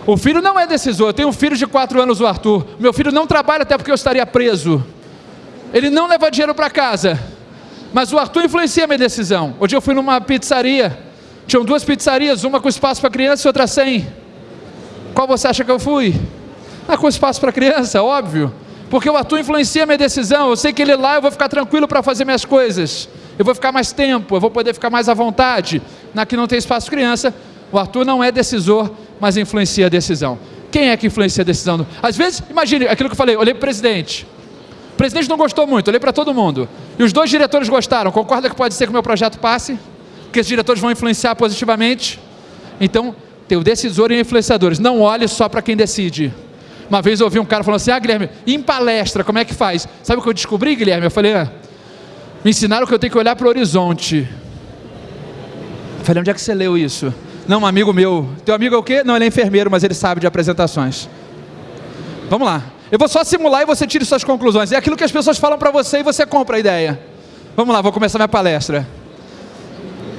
O filho não é decisor. Eu tenho um filho de 4 anos, o Arthur. Meu filho não trabalha até porque eu estaria preso. Ele não leva dinheiro para casa. Mas o Arthur influencia a minha decisão. Hoje eu fui numa pizzaria. Tinham duas pizzarias, uma com espaço para criança e outra sem. Qual você acha que eu fui? Ah, com espaço para criança, óbvio. Porque o Arthur influencia a minha decisão. Eu sei que ele lá eu vou ficar tranquilo para fazer minhas coisas. Eu vou ficar mais tempo, eu vou poder ficar mais à vontade. Na que não tem espaço criança, o Arthur não é decisor, mas influencia a decisão. Quem é que influencia a decisão? Às vezes, imagine aquilo que eu falei, olhei para o presidente. O presidente não gostou muito, olhei para todo mundo. E os dois diretores gostaram. Concorda que pode ser que o meu projeto passe? Que esses diretores vão influenciar positivamente? Então, tem o decisor e influenciadores. Não olhe só para quem decide. Uma vez eu ouvi um cara falando assim: Ah, Guilherme, em palestra, como é que faz? Sabe o que eu descobri, Guilherme? Eu falei: ah, Me ensinaram que eu tenho que olhar para o horizonte. Eu falei: Onde é que você leu isso? Não, um amigo meu. Teu amigo é o quê? Não, ele é enfermeiro, mas ele sabe de apresentações. Vamos lá. Eu vou só simular e você tire suas conclusões. É aquilo que as pessoas falam para você e você compra a ideia. Vamos lá, vou começar minha palestra.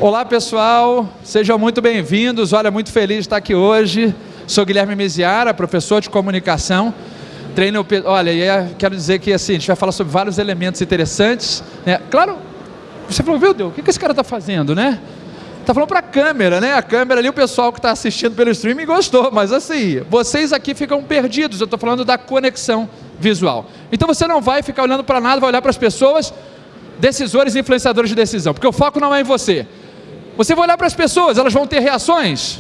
Olá pessoal, sejam muito bem-vindos. Olha, muito feliz de estar aqui hoje. Sou Guilherme Meziara, professor de comunicação. Treino, olha, é, quero dizer que assim, a gente vai falar sobre vários elementos interessantes. Né? Claro, você falou, meu Deus, o que esse cara está fazendo, né? Está falando para a câmera, né? A câmera ali, o pessoal que está assistindo pelo streaming gostou, mas assim, vocês aqui ficam perdidos. Eu estou falando da conexão visual. Então você não vai ficar olhando para nada, vai olhar para as pessoas, decisores e influenciadores de decisão, porque o foco não é em você. Você vai olhar para as pessoas, elas vão ter reações.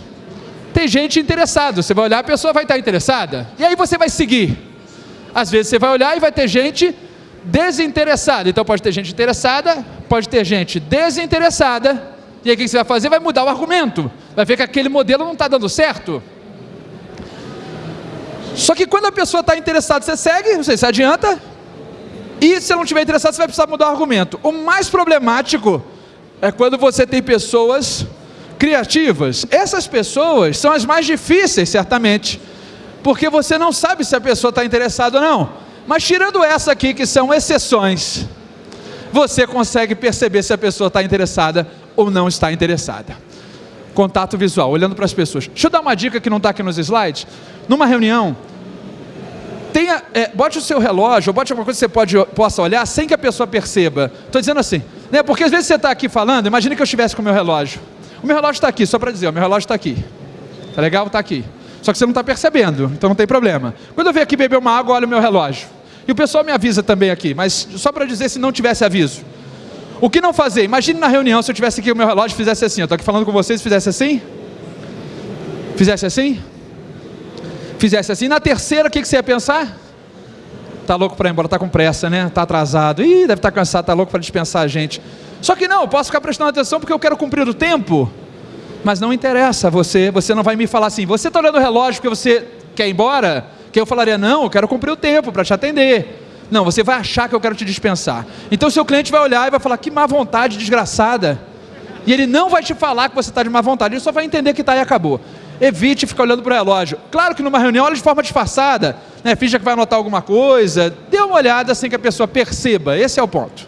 Tem gente interessada, você vai olhar, a pessoa vai estar interessada. E aí você vai seguir. Às vezes você vai olhar e vai ter gente desinteressada. Então pode ter gente interessada, pode ter gente desinteressada e aí o que você vai fazer? Vai mudar o argumento. Vai ver que aquele modelo não está dando certo. Só que quando a pessoa está interessada, você segue, você se adianta. E se ela não estiver interessada, você vai precisar mudar o argumento. O mais problemático é quando você tem pessoas criativas. Essas pessoas são as mais difíceis, certamente. Porque você não sabe se a pessoa está interessada ou não. Mas tirando essa aqui, que são exceções, você consegue perceber se a pessoa está interessada ou não está interessada. Contato visual, olhando para as pessoas. Deixa eu dar uma dica que não está aqui nos slides. Numa reunião, tenha, é, bote o seu relógio, ou bote alguma coisa que você pode, possa olhar sem que a pessoa perceba. Estou dizendo assim, né, porque às vezes você está aqui falando, imagine que eu estivesse com o meu relógio. O meu relógio está aqui, só para dizer, o meu relógio está aqui. Tá legal? Está aqui. Só que você não está percebendo, então não tem problema. Quando eu venho aqui beber uma água, olho o meu relógio. E o pessoal me avisa também aqui, mas só para dizer se não tivesse aviso. O que não fazer? Imagine na reunião se eu tivesse aqui o meu relógio e fizesse assim. Eu estou aqui falando com vocês, fizesse assim? Fizesse assim? Fizesse assim. Na terceira, o que, que você ia pensar? Tá louco para ir embora, tá com pressa, né? Tá atrasado. Ih, deve estar tá cansado, tá louco para dispensar a gente. Só que não, eu posso ficar prestando atenção porque eu quero cumprir o tempo. Mas não interessa você, você não vai me falar assim, você está olhando o relógio porque você quer ir embora? Que eu falaria, não, eu quero cumprir o tempo para te atender. Não, você vai achar que eu quero te dispensar. Então seu cliente vai olhar e vai falar, que má vontade desgraçada. E ele não vai te falar que você está de má vontade, ele só vai entender que está e acabou. Evite ficar olhando para o relógio. Claro que numa reunião olhe de forma disfarçada, né? finja que vai anotar alguma coisa, dê uma olhada sem que a pessoa perceba, esse é o ponto.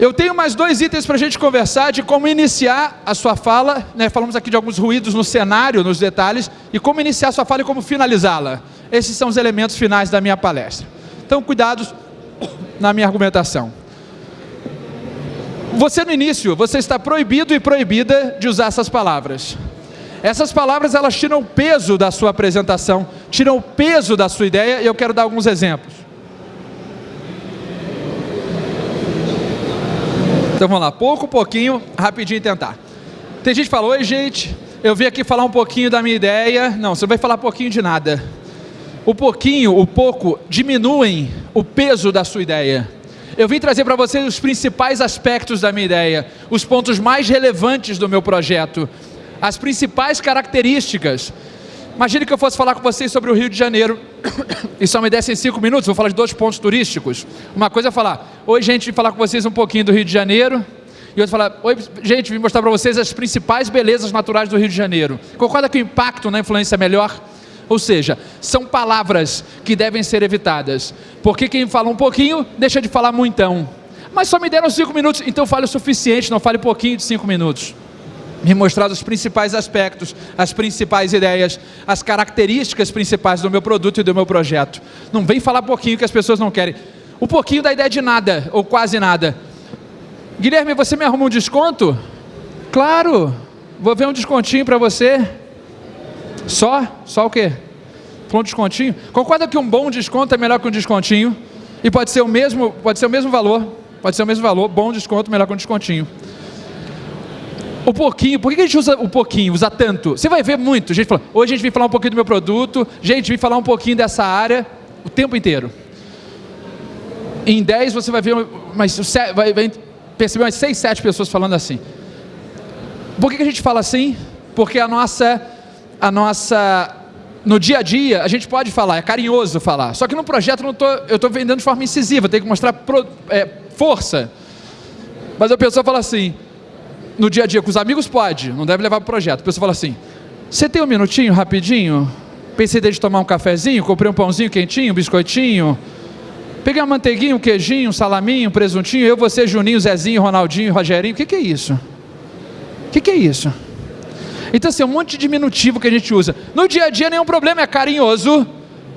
Eu tenho mais dois itens para a gente conversar de como iniciar a sua fala. Né? Falamos aqui de alguns ruídos no cenário, nos detalhes, e como iniciar a sua fala e como finalizá-la. Esses são os elementos finais da minha palestra. Então, cuidados na minha argumentação. Você no início, você está proibido e proibida de usar essas palavras. Essas palavras elas tiram o peso da sua apresentação, tiram o peso da sua ideia e eu quero dar alguns exemplos. Então vamos lá, pouco, pouquinho, rapidinho tentar. Tem gente que fala, oi gente, eu vim aqui falar um pouquinho da minha ideia. Não, você não vai falar pouquinho de nada. O pouquinho, o pouco, diminuem o peso da sua ideia. Eu vim trazer para vocês os principais aspectos da minha ideia, os pontos mais relevantes do meu projeto, as principais características. Imagine que eu fosse falar com vocês sobre o Rio de Janeiro, e só me dessem cinco minutos, vou falar de dois pontos turísticos. Uma coisa é falar, oi gente, falar com vocês um pouquinho do Rio de Janeiro, e outra falar, oi gente, vim mostrar para vocês as principais belezas naturais do Rio de Janeiro. Concorda que o impacto na influência é melhor? Ou seja, são palavras que devem ser evitadas. Porque quem fala um pouquinho, deixa de falar muitão. Mas só me deram cinco minutos, então fale o suficiente, não fale pouquinho de cinco minutos me mostrar os principais aspectos, as principais ideias, as características principais do meu produto e do meu projeto. Não vem falar pouquinho que as pessoas não querem. O pouquinho da ideia de nada, ou quase nada. Guilherme, você me arruma um desconto? Claro, vou ver um descontinho para você. Só? Só o quê? Um descontinho? Concorda que um bom desconto é melhor que um descontinho? E pode ser o mesmo, pode ser o mesmo valor. Pode ser o mesmo valor, bom desconto melhor que um descontinho. O pouquinho, por que a gente usa o pouquinho, usa tanto? Você vai ver muito, gente fala, hoje a gente vem falar um pouquinho do meu produto, gente, vem falar um pouquinho dessa área, o tempo inteiro. Em 10 você vai ver, mas vai, perceber umas 6, 7 pessoas falando assim. Por que a gente fala assim? Porque a nossa, a nossa, no dia a dia, a gente pode falar, é carinhoso falar. Só que no projeto eu tô, eu estou vendendo de forma incisiva, tenho que mostrar pro, é, força. Mas a pessoa fala assim, no dia a dia com os amigos pode, não deve levar para o projeto. A pessoa fala assim: você tem um minutinho rapidinho? Pensei de tomar um cafezinho, comprei um pãozinho quentinho, um biscoitinho. Peguei uma manteiguinha, um queijinho, um salaminho, um presuntinho, eu, você, Juninho, Zezinho, Ronaldinho, Rogerinho. O que, que é isso? O que, que é isso? Então, assim, um monte de diminutivo que a gente usa. No dia a dia, nenhum problema, é carinhoso.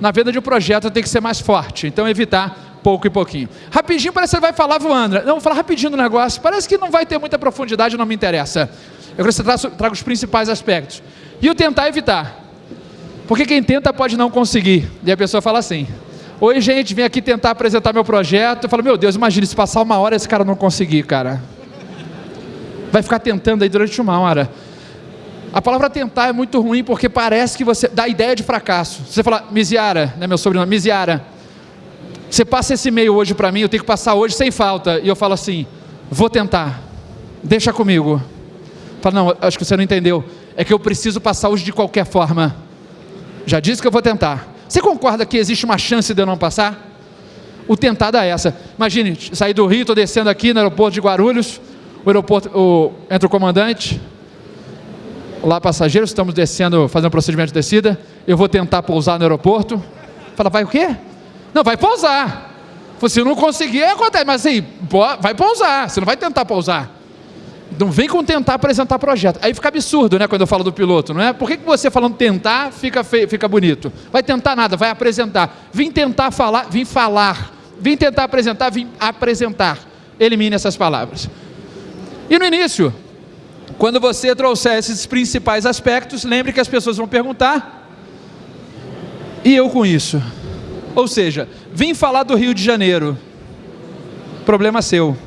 Na venda de um projeto tem que ser mais forte. Então, evitar pouco e pouquinho. Rapidinho parece que você vai falar voando. Não, vou falar rapidinho do negócio. Parece que não vai ter muita profundidade, não me interessa. Eu você traga os principais aspectos. E o tentar evitar. Porque quem tenta pode não conseguir. E a pessoa fala assim: Oi, gente, vim aqui tentar apresentar meu projeto. Eu falo: Meu Deus, imagine se passar uma hora esse cara não conseguir, cara. Vai ficar tentando aí durante uma hora. A palavra tentar é muito ruim porque parece que você dá ideia de fracasso. Você fala, Miziara, né, meu sobrenome, Miziara, você passa esse e-mail hoje para mim, eu tenho que passar hoje sem falta. E eu falo assim: vou tentar, deixa comigo. Fala, não, acho que você não entendeu. É que eu preciso passar hoje de qualquer forma. Já disse que eu vou tentar. Você concorda que existe uma chance de eu não passar? O tentar é essa. Imagine, sair do Rio, estou descendo aqui no aeroporto de Guarulhos, o aeroporto, o, entra o comandante, Olá passageiros, estamos descendo, fazendo um procedimento de descida, eu vou tentar pousar no aeroporto. Fala, vai o quê? Não, vai pousar. Se não conseguir, acontece. Mas assim, vai pousar. Você não vai tentar pousar. Não vem com tentar apresentar projeto. Aí fica absurdo, né, quando eu falo do piloto, não é? Por que, que você falando tentar fica, feio, fica bonito? Vai tentar nada, vai apresentar. Vim tentar falar, vim falar. Vim tentar apresentar, vim apresentar. Elimine essas palavras. E no início, Quando você trouxer esses principais aspectos, lembre que as pessoas vão perguntar, e eu com isso? Ou seja, vim falar do Rio de Janeiro, problema seu.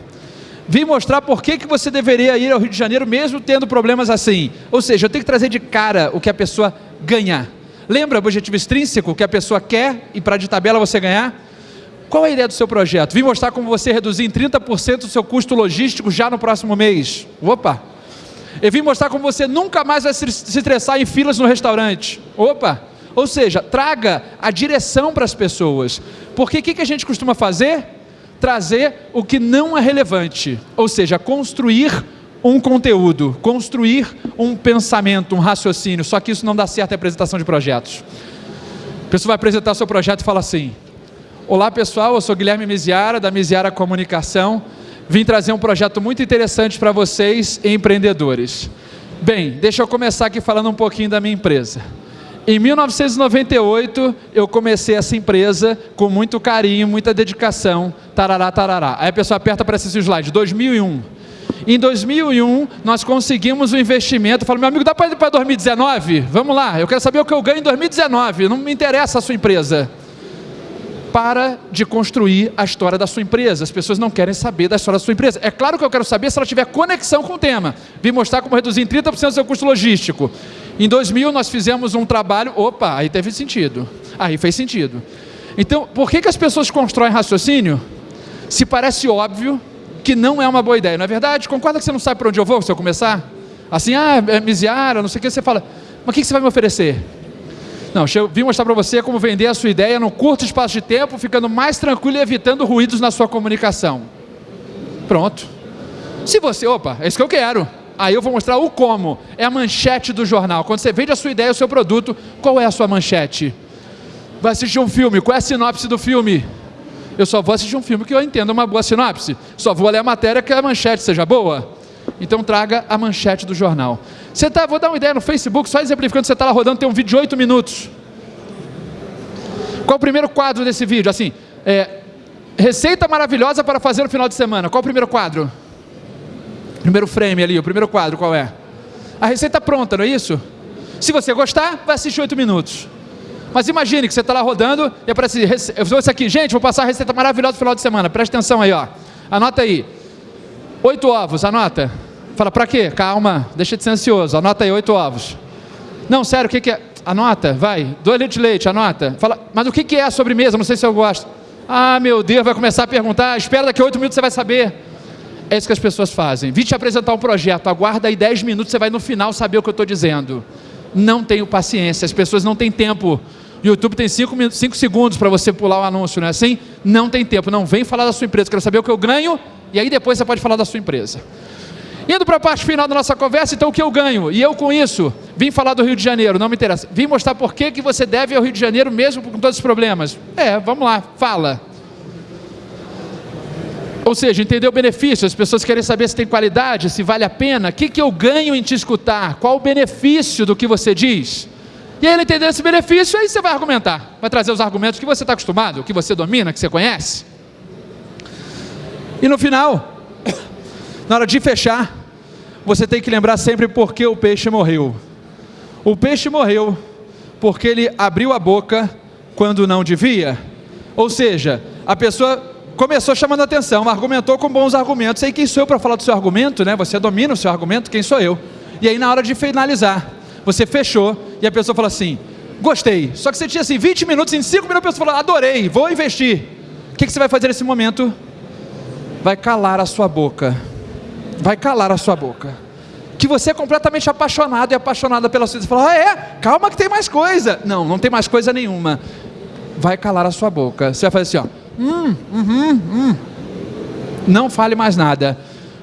Vim mostrar por que, que você deveria ir ao Rio de Janeiro mesmo tendo problemas assim. Ou seja, eu tenho que trazer de cara o que a pessoa ganha. Lembra o objetivo extrínseco que a pessoa quer e para de tabela você ganhar? Qual é a ideia do seu projeto? Vim mostrar como você reduzir em 30% o seu custo logístico já no próximo mês. Opa! Eu vim mostrar como você nunca mais vai se estressar em filas no restaurante. Opa! Ou seja, traga a direção para as pessoas. Porque o que, que a gente costuma fazer? Trazer o que não é relevante. Ou seja, construir um conteúdo, construir um pensamento, um raciocínio. Só que isso não dá certo em apresentação de projetos. A pessoa vai apresentar seu projeto e fala assim: Olá pessoal, eu sou Guilherme Miziara, da Miziara Comunicação. Vim trazer um projeto muito interessante para vocês, empreendedores. Bem, deixa eu começar aqui falando um pouquinho da minha empresa. Em 1998, eu comecei essa empresa com muito carinho, muita dedicação, tarará, tarará. Aí a pessoa aperta para esse slide, 2001. Em 2001, nós conseguimos um investimento. Eu falo, meu amigo, dá para ir para 2019? Vamos lá, eu quero saber o que eu ganho em 2019. Não me interessa a sua empresa. Para de construir a história da sua empresa. As pessoas não querem saber da história da sua empresa. É claro que eu quero saber se ela tiver conexão com o tema. Vim mostrar como reduzir em 30% o seu custo logístico. Em 2000, nós fizemos um trabalho. Opa, aí teve sentido. Aí fez sentido. Então, por que, que as pessoas constroem raciocínio? Se parece óbvio, que não é uma boa ideia, não é verdade? Concorda que você não sabe para onde eu vou se eu começar? Assim, ah, é misiara, não sei o que, você fala, mas o que você vai me oferecer? Não, eu vim mostrar para você como vender a sua ideia num curto espaço de tempo, ficando mais tranquilo e evitando ruídos na sua comunicação. Pronto. Se você, opa, é isso que eu quero. Aí eu vou mostrar o como. É a manchete do jornal. Quando você vende a sua ideia, o seu produto, qual é a sua manchete? Vai assistir um filme, qual é a sinopse do filme? Eu só vou assistir um filme que eu entenda uma boa sinopse. Só vou ler a matéria que a manchete seja boa. Então traga a manchete do jornal. Você tá, vou dar uma ideia no Facebook, só exemplificando, você está lá rodando, tem um vídeo de 8 minutos. Qual o primeiro quadro desse vídeo? Assim, é, receita maravilhosa para fazer no final de semana. Qual o primeiro quadro? Primeiro frame ali, o primeiro quadro, qual é? A receita pronta, não é isso? Se você gostar, vai assistir 8 minutos. Mas imagine que você está lá rodando e aparece, eu isso aqui, gente, vou passar a receita maravilhosa no final de semana, presta atenção aí, ó. Anota aí. Oito ovos, anota. Fala, para quê? Calma, deixa de ser ansioso, anota aí, oito ovos. Não, sério, o que, que é? Anota, vai. Dois litros de leite, anota. Fala, mas o que, que é a sobremesa? Não sei se eu gosto. Ah, meu Deus, vai começar a perguntar. Espera daqui oito minutos você vai saber. É isso que as pessoas fazem. Vim te apresentar um projeto, aguarda aí dez minutos, você vai no final saber o que eu estou dizendo. Não tenho paciência, as pessoas não têm tempo YouTube tem 5 segundos para você pular o anúncio, não é assim? Não tem tempo, não vem falar da sua empresa, quero saber o que eu ganho, e aí depois você pode falar da sua empresa. Indo para a parte final da nossa conversa, então o que eu ganho? E eu com isso, vim falar do Rio de Janeiro, não me interessa. Vim mostrar por que, que você deve ao Rio de Janeiro mesmo com todos os problemas. É, vamos lá, fala. Ou seja, entender o benefício, as pessoas querem saber se tem qualidade, se vale a pena, o que, que eu ganho em te escutar, qual o benefício do que você diz. E aí ele entender esse benefício, aí você vai argumentar. Vai trazer os argumentos que você está acostumado, que você domina, que você conhece. E no final, na hora de fechar, você tem que lembrar sempre por que o peixe morreu. O peixe morreu porque ele abriu a boca quando não devia. Ou seja, a pessoa começou chamando atenção, argumentou com bons argumentos. Aí quem sou eu para falar do seu argumento, né? Você domina o seu argumento, quem sou eu? E aí na hora de finalizar, você fechou e a pessoa falou assim: gostei. Só que você tinha assim 20 minutos, em 5 minutos a pessoa falou: adorei, vou investir. O que, que você vai fazer nesse momento? Vai calar a sua boca. Vai calar a sua boca. Que você é completamente apaixonado e apaixonada pela sua vida. Você fala: ah, é? Calma que tem mais coisa. Não, não tem mais coisa nenhuma. Vai calar a sua boca. Você vai fazer assim: ó. Hum, uhum, hum. Não fale mais nada.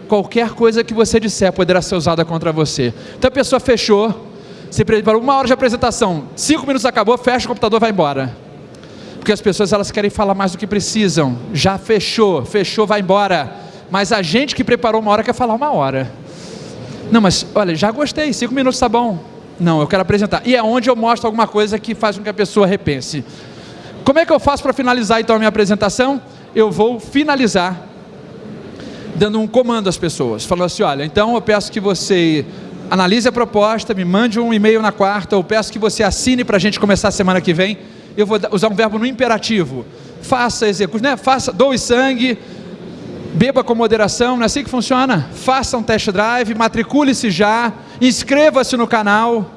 Qualquer coisa que você disser poderá ser usada contra você. Então a pessoa fechou se preparou uma hora de apresentação, cinco minutos acabou, fecha o computador, vai embora. Porque as pessoas elas querem falar mais do que precisam. Já fechou, fechou, vai embora. Mas a gente que preparou uma hora quer falar uma hora. Não, mas olha, já gostei, cinco minutos tá bom. Não, eu quero apresentar. E é onde eu mostro alguma coisa que faz com que a pessoa repense. Como é que eu faço para finalizar então a minha apresentação? Eu vou finalizar dando um comando às pessoas, falando assim: olha, então eu peço que você analise a proposta, me mande um e-mail na quarta, ou peço que você assine para a gente começar a semana que vem. Eu vou usar um verbo no imperativo. Faça, execute, né? Faça, doe sangue, beba com moderação, não é assim que funciona? Faça um test drive, matricule-se já, inscreva-se no canal,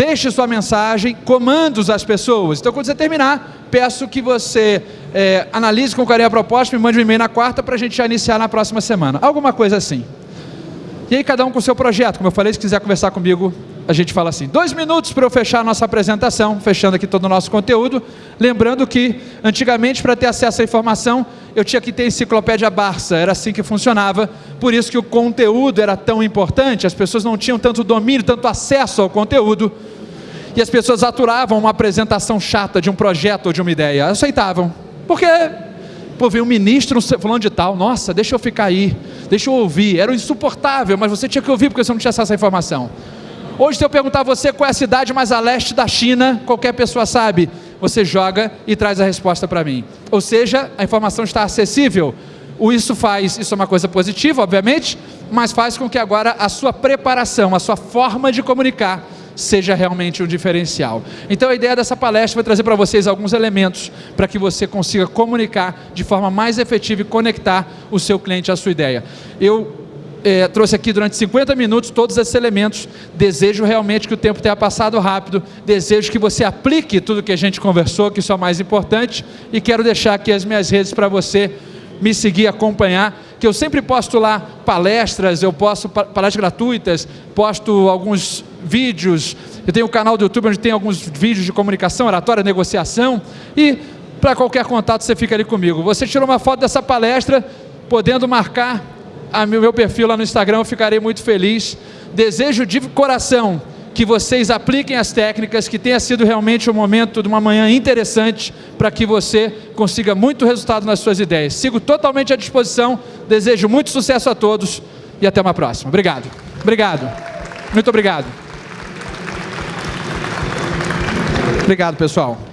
deixe sua mensagem, comandos às pessoas. Então, quando você terminar, peço que você é, analise com carinho a proposta, me mande um e-mail na quarta para a gente já iniciar na próxima semana. Alguma coisa assim. E aí cada um com seu projeto, como eu falei, se quiser conversar comigo, a gente fala assim. Dois minutos para eu fechar a nossa apresentação, fechando aqui todo o nosso conteúdo. Lembrando que, antigamente, para ter acesso à informação, eu tinha que ter enciclopédia Barça, era assim que funcionava. Por isso que o conteúdo era tão importante, as pessoas não tinham tanto domínio, tanto acesso ao conteúdo. E as pessoas aturavam uma apresentação chata de um projeto ou de uma ideia, aceitavam. Porque Pô, veio um ministro falando de tal, nossa, deixa eu ficar aí, deixa eu ouvir. Era insuportável, mas você tinha que ouvir porque você não tinha acesso à informação. Hoje, se eu perguntar a você qual é a cidade mais a leste da China, qualquer pessoa sabe, você joga e traz a resposta para mim. Ou seja, a informação está acessível. O isso faz, isso é uma coisa positiva, obviamente, mas faz com que agora a sua preparação, a sua forma de comunicar seja realmente um diferencial. Então a ideia dessa palestra vai trazer para vocês alguns elementos para que você consiga comunicar de forma mais efetiva e conectar o seu cliente à sua ideia. Eu é, trouxe aqui durante 50 minutos todos esses elementos. Desejo realmente que o tempo tenha passado rápido. Desejo que você aplique tudo que a gente conversou, que isso é o mais importante. E quero deixar aqui as minhas redes para você me seguir, acompanhar, que eu sempre posto lá palestras, eu posto palestras gratuitas, posto alguns vídeos, eu tenho um canal do YouTube onde tem alguns vídeos de comunicação, oratória, negociação, e para qualquer contato você fica ali comigo. Você tirou uma foto dessa palestra, podendo marcar o meu perfil lá no Instagram, eu ficarei muito feliz. Desejo de coração que vocês apliquem as técnicas, que tenha sido realmente um momento de uma manhã interessante para que você consiga muito resultado nas suas ideias. Sigo totalmente à disposição, desejo muito sucesso a todos e até uma próxima. Obrigado. Obrigado. Muito obrigado. Obrigado, pessoal.